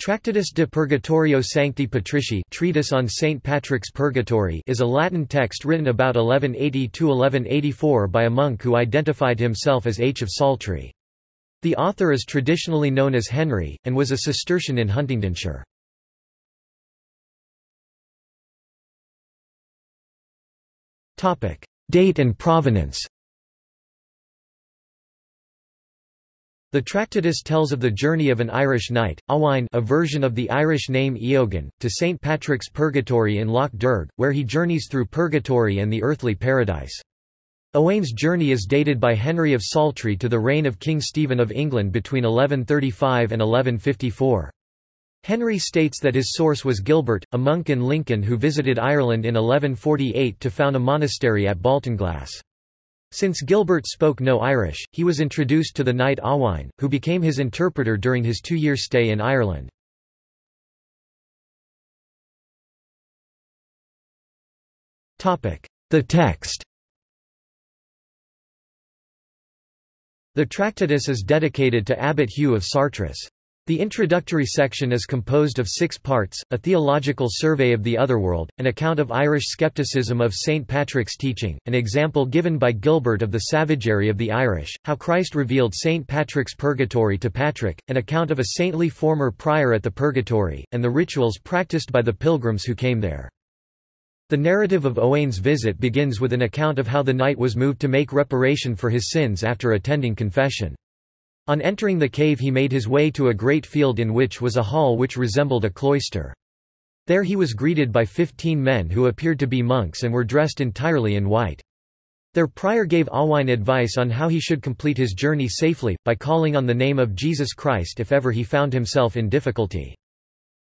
Tractatus de Purgatorio Sancti Patricii Treatise on St. Patrick's Purgatory is a Latin text written about 1180–1184 by a monk who identified himself as H. of Saltrey. The author is traditionally known as Henry, and was a Cistercian in Huntingdonshire. Date and provenance The Tractatus tells of the journey of an Irish knight, Owain a version of the Irish name Eogan, to St. Patrick's Purgatory in Lough Derg, where he journeys through purgatory and the earthly paradise. Owain's journey is dated by Henry of Saltrey to the reign of King Stephen of England between 1135 and 1154. Henry states that his source was Gilbert, a monk in Lincoln who visited Ireland in 1148 to found a monastery at Baltinglass. Since Gilbert spoke no Irish, he was introduced to the knight Owain, who became his interpreter during his two-year stay in Ireland. The text The Tractatus is dedicated to Abbot Hugh of Chartres. The introductory section is composed of six parts, a theological survey of the otherworld, an account of Irish skepticism of St. Patrick's teaching, an example given by Gilbert of the savagery of the Irish, how Christ revealed St. Patrick's purgatory to Patrick, an account of a saintly former prior at the purgatory, and the rituals practiced by the pilgrims who came there. The narrative of Owain's visit begins with an account of how the knight was moved to make reparation for his sins after attending confession. On entering the cave he made his way to a great field in which was a hall which resembled a cloister. There he was greeted by fifteen men who appeared to be monks and were dressed entirely in white. Their prior gave Owain advice on how he should complete his journey safely, by calling on the name of Jesus Christ if ever he found himself in difficulty.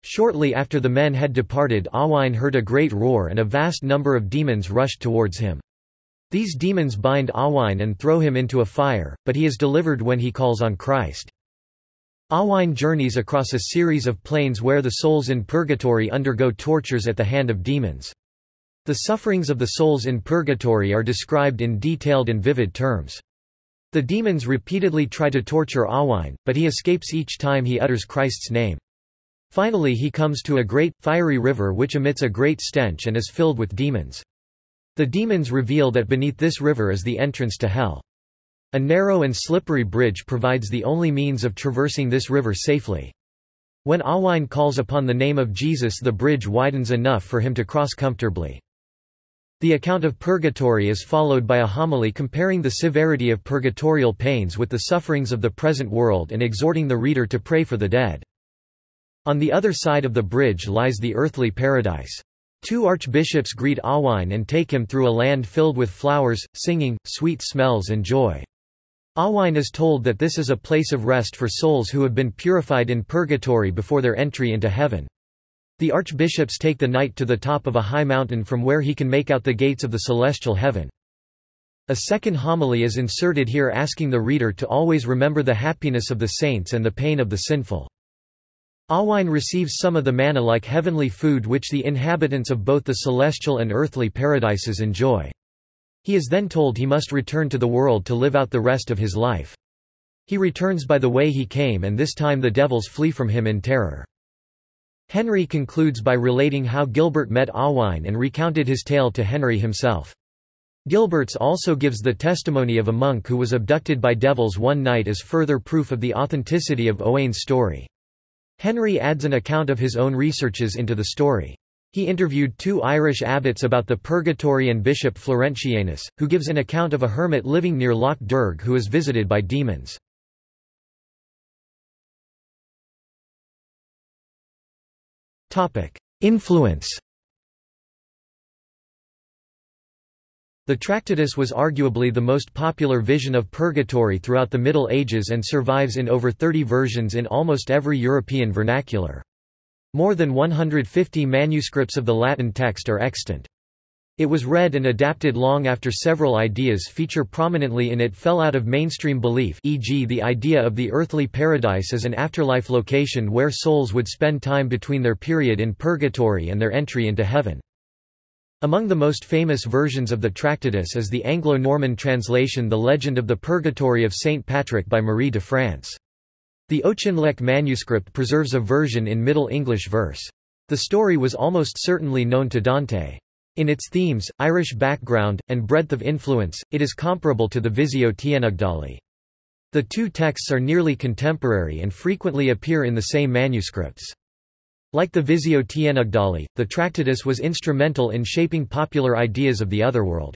Shortly after the men had departed Owain heard a great roar and a vast number of demons rushed towards him. These demons bind Owain and throw him into a fire, but he is delivered when he calls on Christ. Owain journeys across a series of planes where the souls in purgatory undergo tortures at the hand of demons. The sufferings of the souls in purgatory are described in detailed and vivid terms. The demons repeatedly try to torture Owain, but he escapes each time he utters Christ's name. Finally he comes to a great, fiery river which emits a great stench and is filled with demons. The demons reveal that beneath this river is the entrance to hell. A narrow and slippery bridge provides the only means of traversing this river safely. When Owain calls upon the name of Jesus the bridge widens enough for him to cross comfortably. The account of purgatory is followed by a homily comparing the severity of purgatorial pains with the sufferings of the present world and exhorting the reader to pray for the dead. On the other side of the bridge lies the earthly paradise. Two archbishops greet Owain and take him through a land filled with flowers, singing, sweet smells and joy. Owain is told that this is a place of rest for souls who have been purified in purgatory before their entry into heaven. The archbishops take the knight to the top of a high mountain from where he can make out the gates of the celestial heaven. A second homily is inserted here asking the reader to always remember the happiness of the saints and the pain of the sinful. Owain receives some of the manna like heavenly food which the inhabitants of both the celestial and earthly paradises enjoy. He is then told he must return to the world to live out the rest of his life. He returns by the way he came and this time the devils flee from him in terror. Henry concludes by relating how Gilbert met Owain and recounted his tale to Henry himself. Gilbert's also gives the testimony of a monk who was abducted by devils one night as further proof of the authenticity of Owain's story. Henry adds an account of his own researches into the story. He interviewed two Irish abbots about the purgatory and Bishop Florentianus, who gives an account of a hermit living near Lough Derg who is visited by demons. Influence The Tractatus was arguably the most popular vision of purgatory throughout the Middle Ages and survives in over 30 versions in almost every European vernacular. More than 150 manuscripts of the Latin text are extant. It was read and adapted long after several ideas feature prominently in it fell out of mainstream belief e.g. the idea of the earthly paradise as an afterlife location where souls would spend time between their period in purgatory and their entry into heaven. Among the most famous versions of the Tractatus is the Anglo-Norman translation The Legend of the Purgatory of St. Patrick by Marie de France. The Auchinleck manuscript preserves a version in Middle English verse. The story was almost certainly known to Dante. In its themes, Irish background, and breadth of influence, it is comparable to the Visio Tnugdali. The two texts are nearly contemporary and frequently appear in the same manuscripts. Like the Visio Tnugdali, the Tractatus was instrumental in shaping popular ideas of the otherworld.